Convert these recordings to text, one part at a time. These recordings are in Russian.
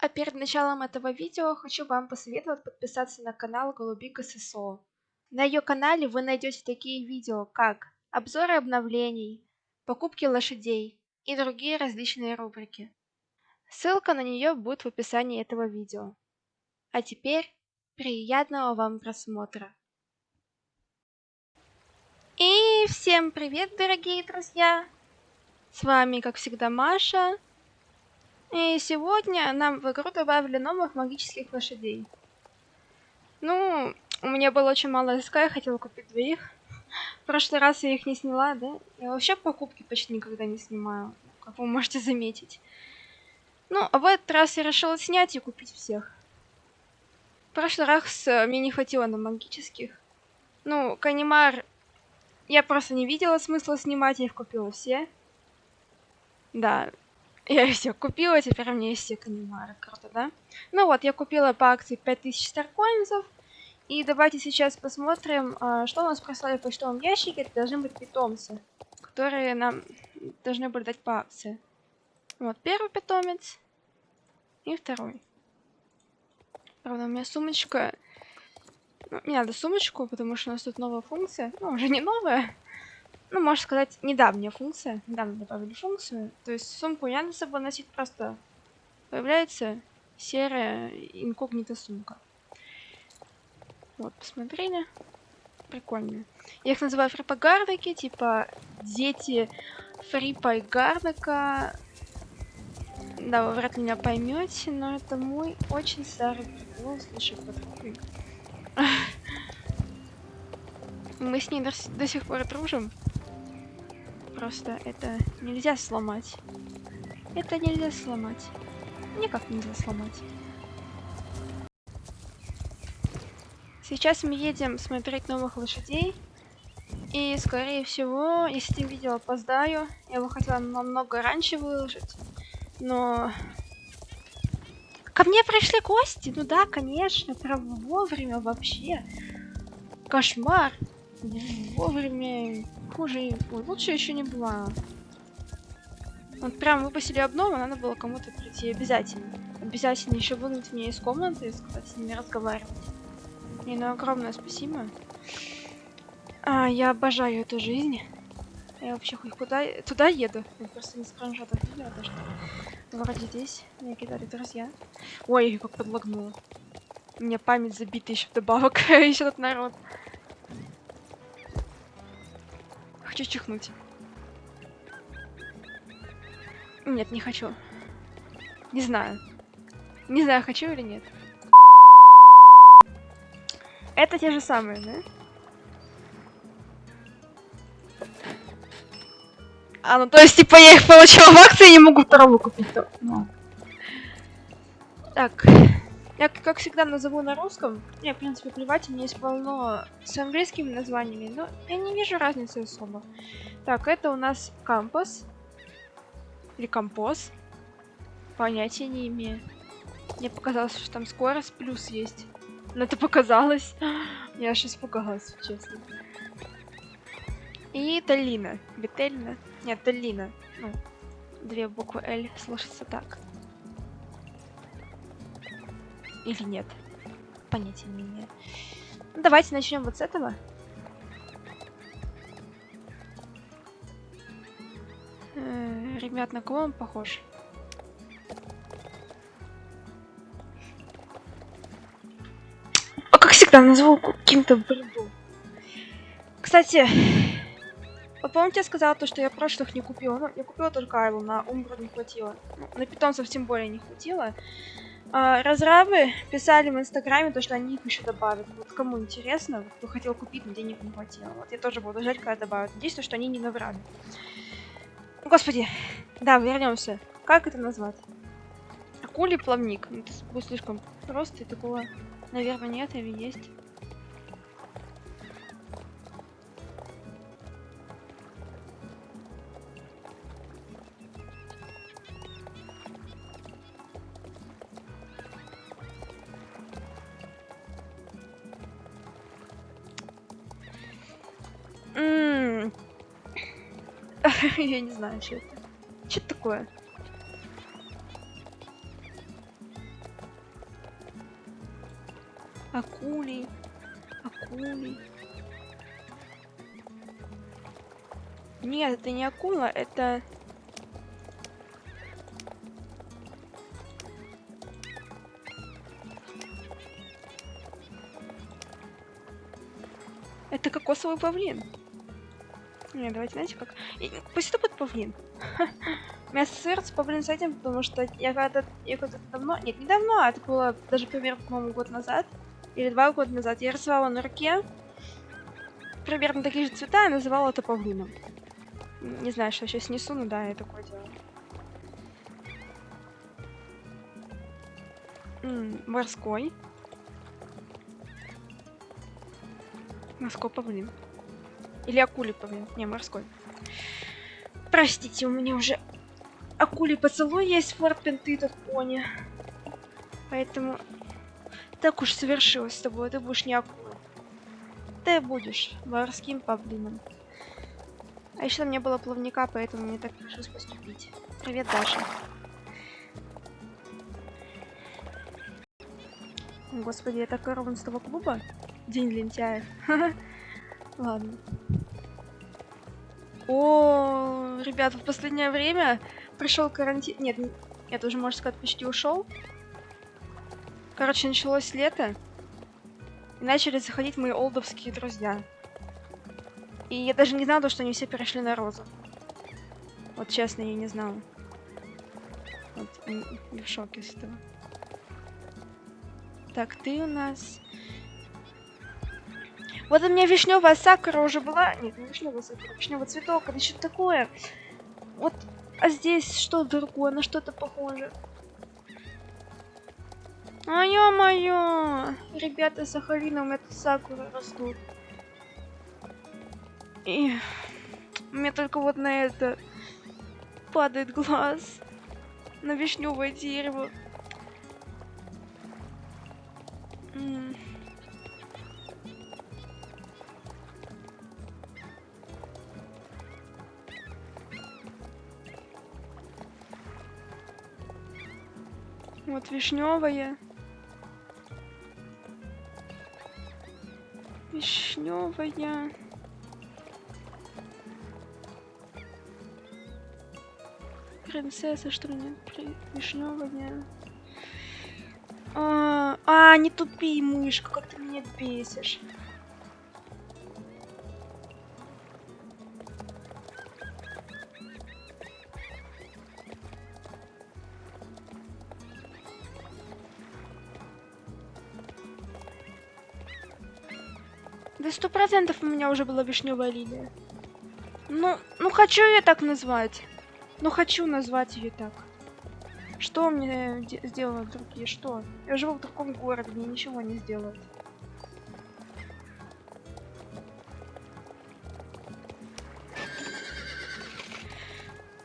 А перед началом этого видео хочу вам посоветовать подписаться на канал Голубика ССО. На ее канале вы найдете такие видео, как обзоры обновлений, покупки лошадей и другие различные рубрики. Ссылка на нее будет в описании этого видео. А теперь приятного вам просмотра. И всем привет, дорогие друзья! С вами, как всегда, Маша. И сегодня нам в игру добавили новых магических лошадей. Ну, у меня было очень мало СК, я хотела купить двоих. В прошлый раз я их не сняла, да? Я вообще покупки почти никогда не снимаю, как вы можете заметить. Ну, а в этот раз я решила снять и купить всех. В прошлый раз э, мне не хватило на магических. Ну, Канимар я просто не видела смысла снимать, я их купила все. Да, я все купила, теперь у меня есть все канимары. Круто, да? Ну вот, я купила по акции 5000 старкоинзов. И давайте сейчас посмотрим, а, что у нас прислали в почтовом ящике. Это должны быть питомцы, которые нам должны были дать по акции. Вот первый питомец и второй. Правда, у меня сумочка... Ну, мне надо сумочку, потому что у нас тут новая функция. Ну, уже не новая ну, можно сказать, недавняя функция. Недавно добавили функцию. То есть сумку я на собой носить просто появляется серая инкогнита сумка. Вот, посмотрели. Прикольно. Я их называю фрипагардики, типа дети фрипайгардика. Да, вы вряд ли меня поймете, но это мой очень старый прикол. Слушай, подруги. Мы с ней до сих пор дружим. Просто это нельзя сломать. Это нельзя сломать. Никак нельзя сломать. Сейчас мы едем смотреть новых лошадей. И, скорее всего, если видео опоздаю, я бы хотела намного раньше выложить. Но... Ко мне пришли гости? Ну да, конечно, прям вовремя вообще. Кошмар. Вовремя хуже, лучше еще не было. Вот прям выпустили обнову, надо было кому-то прийти обязательно. Обязательно еще выгнать меня из комнаты и сказать с ними разговаривать. И ну огромное спасибо. А, я обожаю эту жизнь. Я вообще хоть куда... Туда еду. Я просто не скриншотов видела, то что вроде здесь меня кидали друзья. Ой, как подлагнула. У меня память забита еще вдобавок. еще тут народ. Хочу чихнуть. Нет, не хочу. Не знаю. Не знаю, хочу или нет. Это те же самые, да? А, ну то есть, типа, я их получила в акции и не могу второго купить. То... Ну. Так. Я, как всегда, назову на русском. Мне, в принципе, плевать, у меня есть полно с английскими названиями, но я не вижу разницы особо. Так, это у нас кампус. Или композ. Понятия не имею. Мне показалось, что там скорость плюс есть. Но это показалось. Я аж испугалась, честно. И Талина. Вительна? Нет, Талина. Ну, две буквы L слышится так. Или нет? Понятия не имею. Ну, давайте начнем вот с этого. Э, ребят, на кого он похож? А как всегда, назвал каким-то бредом. Кстати, вот помните, я сказала то, что я прошлых не купила? Ну, я купила только Айлу, на Умбру не хватило. Ну, на питомцев тем более не хватило. А, разрабы писали в инстаграме то, что они их еще добавят. Вот кому интересно, кто хотел купить, но денег не хватило. Вот я тоже буду ждать, когда добавят. Надеюсь, что они не наврали. Господи. Да, вернемся. Как это назвать? Акулий плавник. Ну, это будет слишком просто и такого, наверное, нет или есть. Я не знаю, что это. Что такое? Акулий. Акулий. Нет, это не акула, это... Это кокосовый павлин. Не, давайте, знаете как? И, пусть это будет павлин. Меня ассоциируется павлин с этим, потому что я когда-то, я когда-то давно, нет, не давно, а это было даже примерно, по-моему, год назад, или два года назад, я рисовала на руке примерно такие же цвета и называла это павлином. Не знаю, что сейчас несу, но да, я такое делаю. М -м, морской. Морской павлин. Или акулий павлин. Не, морской. Простите, у меня уже акулий поцелуй есть в Форт-Пенты, этот пони. Поэтому так уж совершилось с тобой. Ты будешь не акулой. Ты будешь морским павлином. А еще там не было плавника, поэтому мне так пришлось поступить. Привет, Даша. Господи, это корова с того клуба? День лентяев. Ладно. О, ребят, в последнее время пришел карантин. Нет, нет, уже можно сказать, почти ушел. Короче, началось лето. И начали заходить мои олдовские друзья. И я даже не знала, что они все перешли на розу. Вот честно, я не знала. Вот, я в шоке с этого. Так, ты у нас... Вот у меня вишневая сакура уже была. Нет, не вишневая сакура, вишневый цветок, это что такое? Вот, а здесь что другое, на что-то похоже. А ё-моё! Ребята, Сахалина, у меня тут сакуры растут. И меня только вот на это падает глаз. На вишневое дерево. М Вот вишневая. Вишневая. Принцесса, что ли, нет? Вишневая. А, а, не тупи, мышка, как ты меня бесишь. Процентов у меня уже была вишневая лилия. Ну, ну хочу я так назвать. Ну хочу назвать ее так. Что мне сделают другие? Что? Я живу в другом городе, мне ничего не сделают.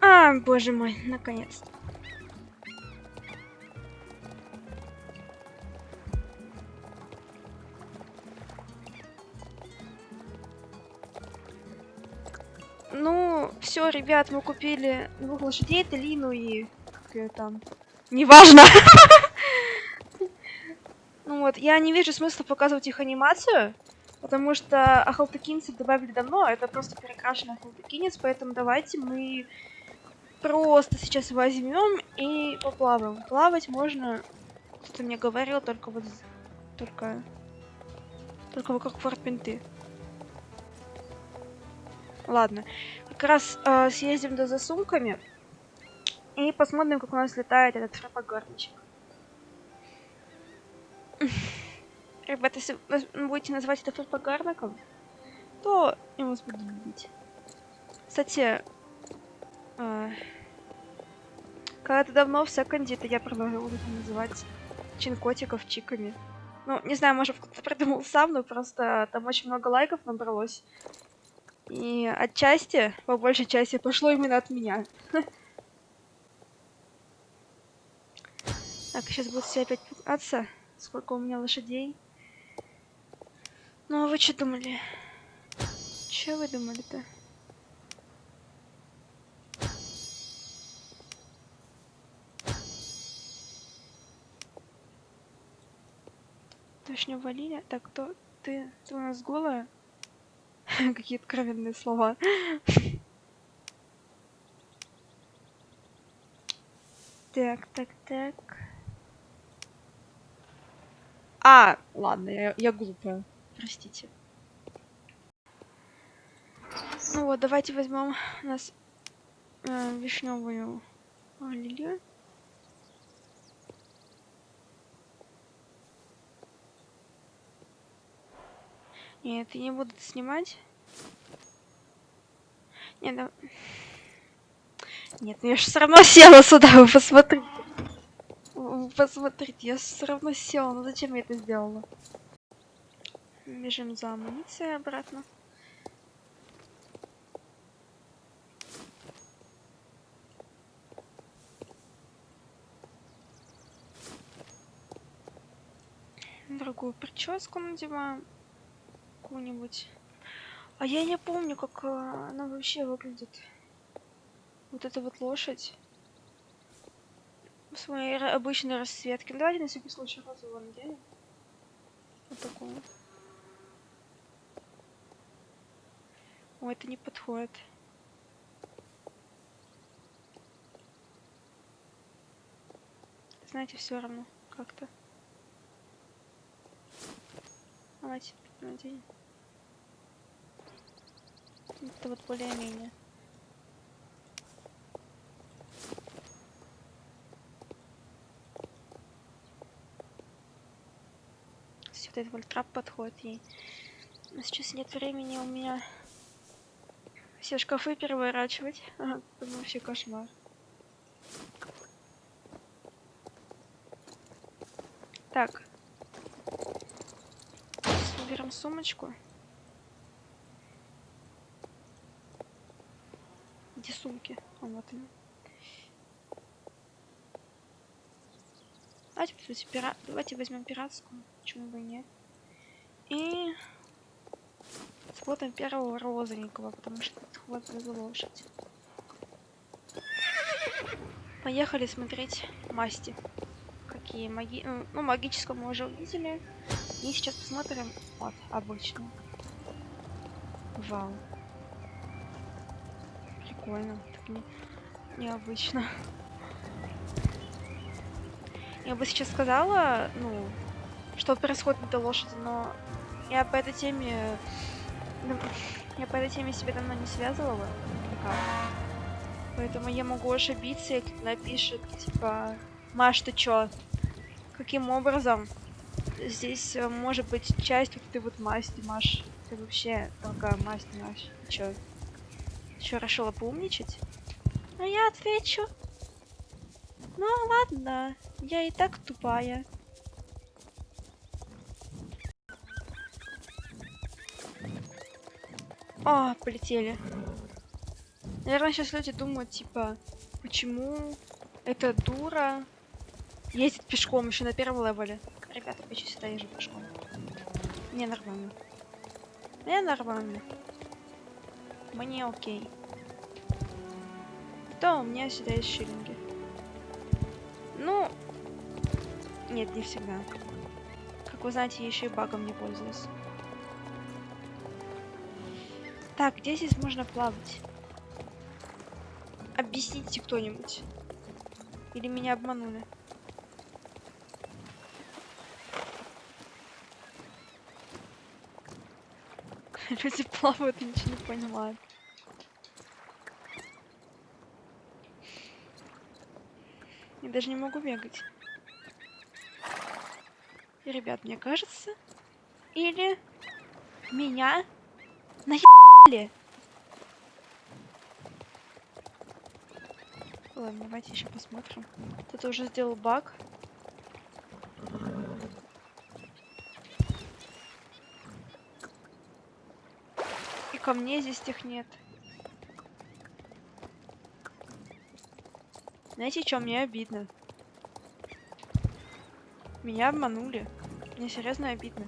А, боже мой, наконец-то. Ну, все, ребят, мы купили двух лошадей, Лину и... Как ее там? Неважно. Ну вот, я не вижу смысла показывать их анимацию, потому что ахалтыкинцев добавили давно, а это просто перекрашенный ахалтыкинец, поэтому давайте мы просто сейчас возьмем и поплаваем. Плавать можно, кто-то мне говорил, только вот, только, только вокруг форт-пинты. Ладно. Как раз э, съездим до за сумками. И посмотрим, как у нас летает этот фрапогорничек. Ребята, если вы будете называть это фрапогорником, то я вас буду любить. Кстати, э, когда-то давно в секонде это я продолжила называть чинкотиков чиками. Ну, не знаю, может, кто-то придумал сам, но просто там очень много лайков набралось. И отчасти, по большей части, пошло именно от меня. Так, сейчас будет все опять пугаться. Сколько у меня лошадей. Ну, а вы что думали? Че вы думали-то? Вишневая лилия. Так, кто? Ты, ты у нас голая? Какие откровенные слова. Так, так, так. А, ладно, я, я глупая. Простите. Ну вот, давайте возьмем у нас э, вишневую лилию. Нет, я не буду снимать. Нет, да... Нет, ну я же все равно села сюда, вы посмотрите. Вы посмотрите, я все равно села, ну зачем я это сделала? Бежим за амуницией обратно. Другую прическу надеваем. Какую-нибудь. А я не помню, как э, она вообще выглядит. Вот эта вот лошадь. В своей обычной расцветке. Ну, давайте на всякий случай розового наденем. Вот такую. О, это не подходит. Знаете, все равно как-то. Давайте наденем. Это вот более-менее. Этот вольтрап подходит ей. Но сейчас нет времени у меня все шкафы переворачивать. Это вообще кошмар. Так. Берем сумочку. А вот они. Давайте, кстати, пира... Давайте возьмем пиратскую. Почему бы и нет? И смотрим первого розовенького, потому что вот за лошадь. Поехали смотреть масти. Какие маги... Ну, магического мы уже увидели. И сейчас посмотрим вот обычно. Вау прикольно, так не, необычно. Я бы сейчас сказала, ну, что происходит на этой лошади, но я по этой теме... Ну, я по этой теме себя давно не связывала никак. Поэтому я могу ошибиться, и кто напишет, типа, Маш, ты чё? Каким образом? Здесь э, может быть часть вот этой вот масти, Маш. Ты вообще такая масть, Маш. Чё? Еще решила поумничать? А я отвечу. Ну ладно, я и так тупая. О, полетели. Наверное, сейчас люди думают, типа, почему эта дура ездит пешком еще на первом левеле. Ребята, я всегда езжу пешком. Не нормально. Не нормально. Мне окей. Да, у меня всегда есть шиллинги. Ну, нет, не всегда. Как вы знаете, я еще и багом не пользуюсь. Так, где здесь можно плавать? Объясните кто-нибудь. Или меня обманули? Люди плавают, ничего не понимают. Я даже не могу бегать. Ребят, мне кажется... Или... Меня... Наебали! Ладно, давайте еще посмотрим. Кто-то уже сделал баг. Мне здесь их нет. Знаете, что мне обидно? Меня обманули. Мне серьезно обидно.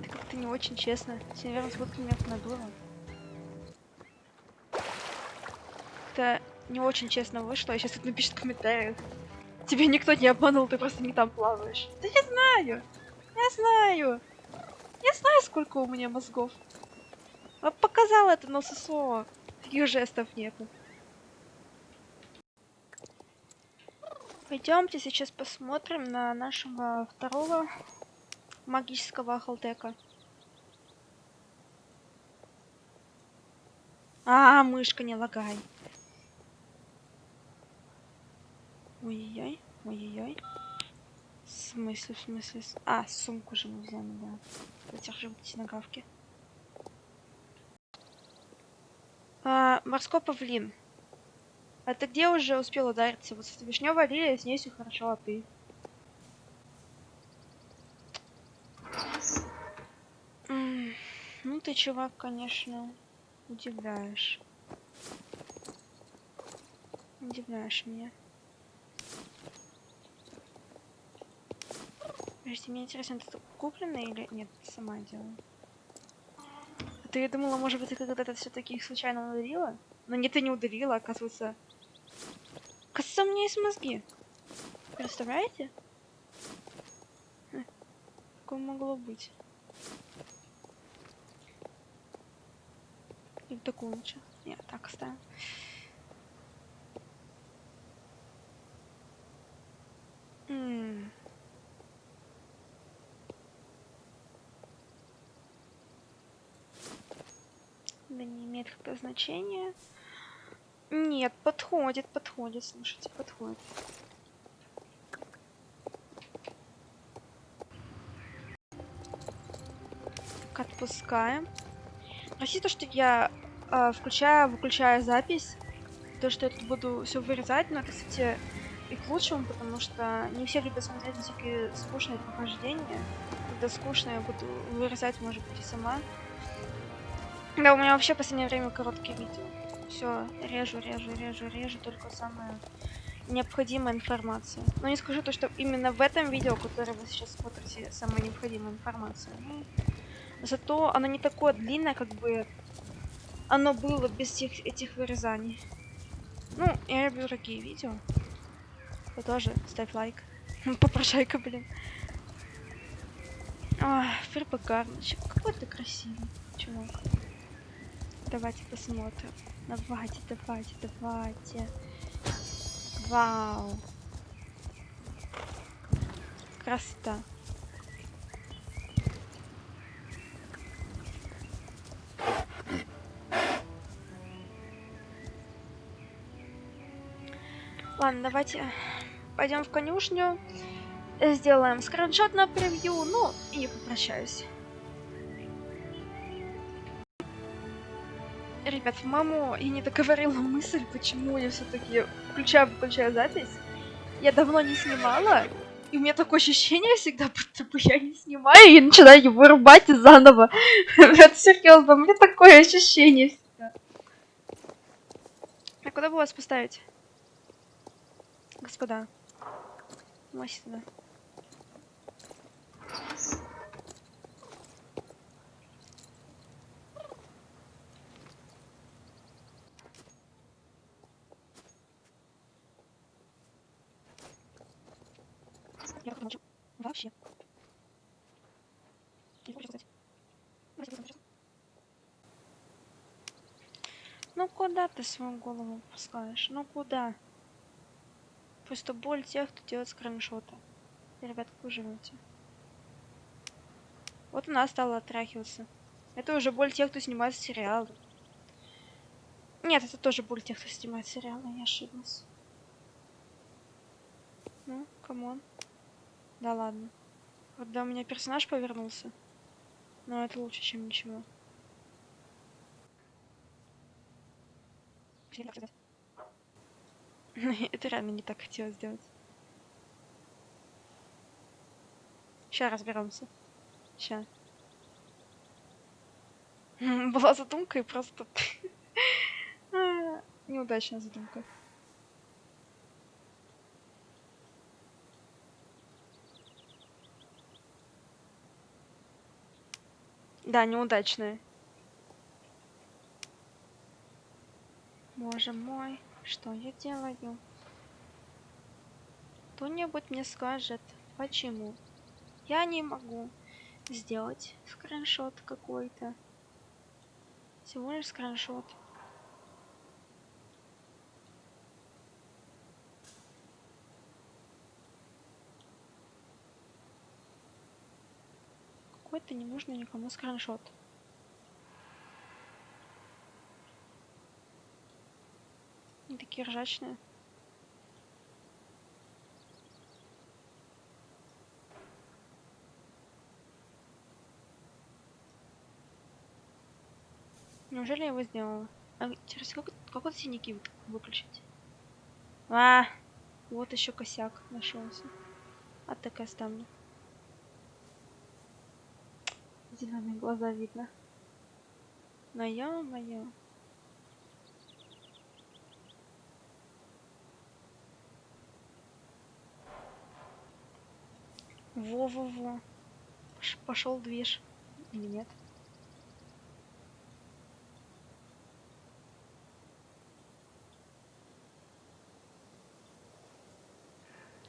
Это как-то не очень честно. Наверное, смотрят меня надуло. Это не очень честно вышло. Я сейчас тут напишет в комментариях. Тебя никто не обманул, ты просто не там плаваешь. Да я знаю. Я знаю. Я знаю, сколько у меня мозгов. А показал это на ССО. Таких жестов нету. Пойдемте сейчас посмотрим на нашего второго магического ахалтека. А, мышка, не лагай. Ой-ой-ой, ой-ой-ой. В смысле, в смысле? А, сумку же мы взяли, да. Вот эти нагавки. А, морской павлин. А ты где уже успел удариться? Вот с вишневой лилией, с ней все хорошо, а ты? Ну ты, чувак, конечно, удивляешь. Удивляешь меня. Подожди, мне интересно, это куплено или нет, сама делала? А ты думала, может быть, ты когда-то все-таки их случайно ударила? Но нет, ты не ударила, оказывается. Оказывается, у меня есть мозги. Представляете? Хм, Такое могло быть. Или такую лучше? Нет, так оставим. М. Да не имеет какое значения. Нет, подходит, подходит, слушайте, подходит. Так, отпускаем. Прости то, что я э, включаю, выключаю запись. То, что я тут буду все вырезать, но это, кстати, и к лучшему, потому что не все любят смотреть всякие скучные прохождения. Когда скучно, я буду вырезать, может быть, и сама. Да, у меня вообще в последнее время короткие видео. Все, режу, режу, режу, режу только самая необходимая информация. Но не скажу то, что именно в этом видео, которое вы сейчас смотрите, самая необходимая информация. Ну, зато оно не такое длинное, как бы оно было без всех этих вырезаний. Ну, я люблю такие видео. Ты тоже ставь лайк. Попрошайка, блин. Ах, Фербагарничек. Какой ты красивый, чувак. Давайте посмотрим. Давайте, давайте, давайте. Вау. Красота. Ладно, давайте пойдем в конюшню, сделаем скриншот на превью, ну и попрощаюсь. Ребят, по-моему, я не договорила мысль, почему я все-таки включаю, выключаю запись. Я давно не снимала, и у меня такое ощущение всегда, будто бы я не снимаю и начинаю его вырубать заново. Это серьезно, у меня такое ощущение всегда. А куда бы вас поставить? Господа. Вот сюда. Я как молчу. Вообще. Не хочу сказать. Ну куда ты свою голову пускаешь? Ну куда? Просто боль тех, кто делает скриншоты. Ребят, как вы живете? Вот она стала отряхиваться. Это уже боль тех, кто снимает сериалы. Нет, это тоже боль тех, кто снимает сериалы, я ошиблась. Ну, come on. Да ладно. Когда у меня персонаж повернулся. Но это лучше, чем ничего. Это реально не так хотела сделать. Сейчас разберемся. Сейчас. Была задумка и просто... Неудачная задумка. Да, неудачная. Боже мой, что я делаю? Кто-нибудь мне скажет, почему я не могу сделать скриншот какой-то. Всего лишь скриншот. Какой-то не нужно никому скриншот. Они такие ржачные. Неужели я его сделала? А, интересно, как, вот синяки выключить? А, вот еще косяк нашелся. А так оставлю. Зеленые глаза видно. Но ё-моё. Во-во-во. Пошел движ. Или нет?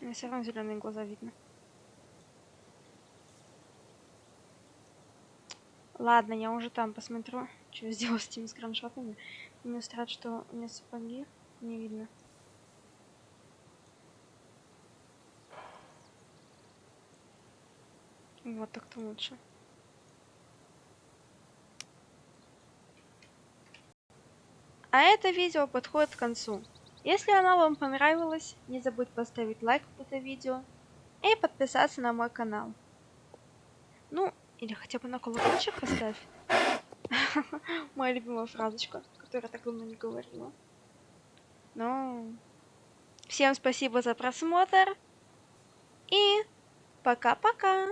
Мне все равно зеленые глаза видно. Ладно, я уже там посмотрю, что я сделал с этими скриншотами. Мне страшно, что у меня сапоги не видно. Вот так-то лучше. А это видео подходит к концу. Если оно вам понравилось, не забудь поставить лайк под это видео и подписаться на мой канал. Ну, или хотя бы на колокольчик поставь. Моя любимая фразочка, которую я так давно не говорила. Ну, всем спасибо за просмотр. И пока-пока.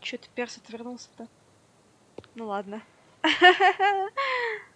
Чё ты перс отвернулся-то? Ну ладно.